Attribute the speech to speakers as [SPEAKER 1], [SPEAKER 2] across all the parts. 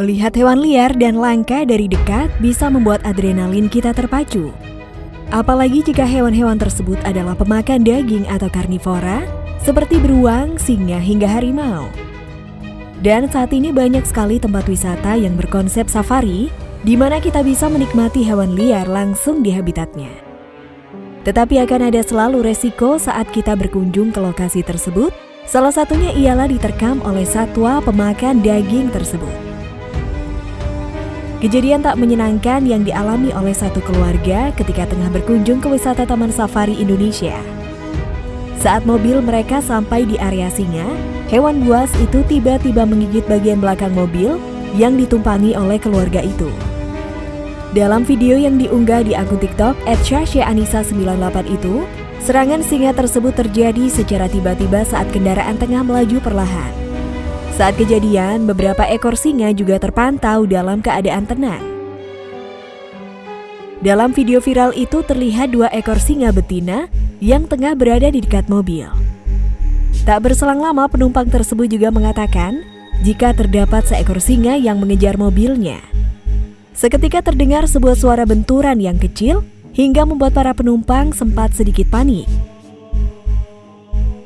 [SPEAKER 1] Melihat hewan liar dan langka dari dekat bisa membuat adrenalin kita terpacu. Apalagi jika hewan-hewan tersebut adalah pemakan daging atau karnivora, seperti beruang, singa, hingga harimau. Dan saat ini banyak sekali tempat wisata yang berkonsep safari, di mana kita bisa menikmati hewan liar langsung di habitatnya. Tetapi akan ada selalu resiko saat kita berkunjung ke lokasi tersebut, salah satunya ialah diterkam oleh satwa pemakan daging tersebut. Kejadian tak menyenangkan yang dialami oleh satu keluarga ketika tengah berkunjung ke wisata Taman Safari Indonesia. Saat mobil mereka sampai di area singa, hewan buas itu tiba-tiba menggigit bagian belakang mobil yang ditumpangi oleh keluarga itu. Dalam video yang diunggah di akun TikTok @shashanisa98 itu, serangan singa tersebut terjadi secara tiba-tiba saat kendaraan tengah melaju perlahan. Saat kejadian, beberapa ekor singa juga terpantau dalam keadaan tenang. Dalam video viral itu terlihat dua ekor singa betina yang tengah berada di dekat mobil. Tak berselang lama penumpang tersebut juga mengatakan jika terdapat seekor singa yang mengejar mobilnya. Seketika terdengar sebuah suara benturan yang kecil hingga membuat para penumpang sempat sedikit panik.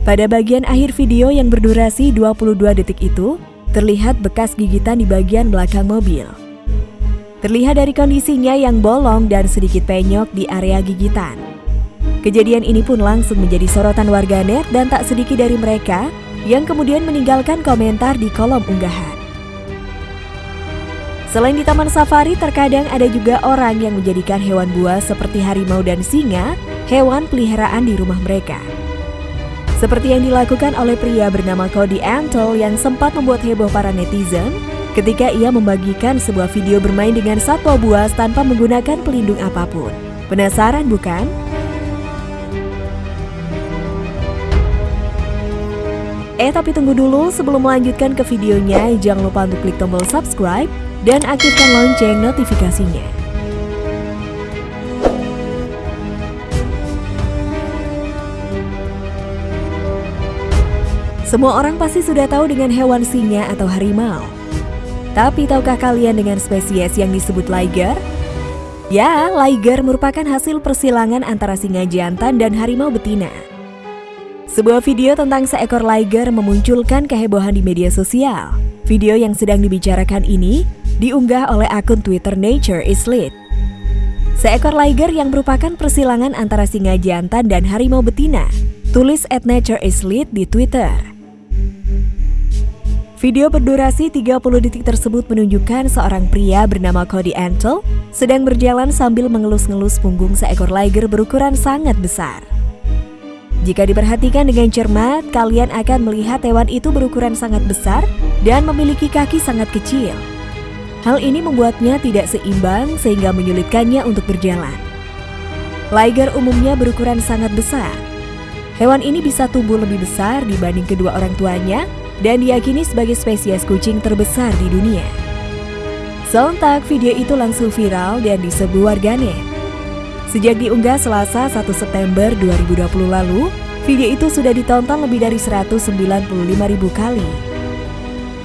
[SPEAKER 1] Pada bagian akhir video yang berdurasi 22 detik itu, terlihat bekas gigitan di bagian belakang mobil. Terlihat dari kondisinya yang bolong dan sedikit penyok di area gigitan. Kejadian ini pun langsung menjadi sorotan warganet dan tak sedikit dari mereka yang kemudian meninggalkan komentar di kolom unggahan. Selain di taman safari, terkadang ada juga orang yang menjadikan hewan buas seperti harimau dan singa hewan peliharaan di rumah mereka. Seperti yang dilakukan oleh pria bernama Cody Antle yang sempat membuat heboh para netizen ketika ia membagikan sebuah video bermain dengan satwa buas tanpa menggunakan pelindung apa pun. Penasaran bukan? Eh tapi tunggu dulu sebelum melanjutkan ke videonya jangan lupa untuk klik tombol subscribe dan aktifkan lonceng notifikasinya. Semua orang pasti sudah tahu dengan hewan singa atau harimau. Tapi tahukah kalian dengan spesies yang disebut liger? Ya, liger merupakan hasil persilangan antara singa jantan dan harimau betina. Sebuah video tentang seekor liger memunculkan kehebohan di media sosial. Video yang sedang dibicarakan ini diunggah oleh akun Twitter Nature is Lit. Seekor liger yang merupakan persilangan antara singa jantan dan harimau betina. Tulis at Nature is Lit di Twitter. Video berdurasi 30 detik tersebut menunjukkan seorang pria bernama Cody Antle sedang berjalan sambil mengelus-ngelus punggung seekor liger berukuran sangat besar. Jika diperhatikan dengan cermat, kalian akan melihat hewan itu berukuran sangat besar dan memiliki kaki sangat kecil. Hal ini membuatnya tidak seimbang sehingga menyulitkannya untuk berjalan. Liger umumnya berukuran sangat besar. Hewan ini bisa tumbuh lebih besar dibanding kedua orang tuanya dan diyakini sebagai spesies kucing terbesar di dunia. Sontak video itu langsung viral dan disebut warganet. Sejak diunggah Selasa 1 September 2020 lalu, video itu sudah ditonton lebih dari 195 ribu kali.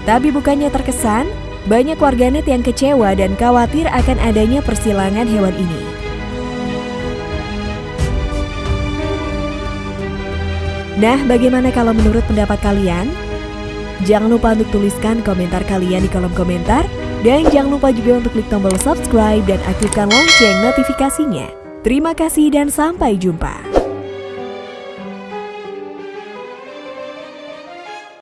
[SPEAKER 1] Tapi bukannya terkesan, banyak warganet yang kecewa dan khawatir akan adanya persilangan hewan ini. Nah, bagaimana kalau menurut pendapat kalian? Jangan lupa untuk tuliskan komentar kalian di kolom komentar. Dan jangan lupa juga untuk klik tombol subscribe dan aktifkan lonceng notifikasinya. Terima kasih dan sampai jumpa.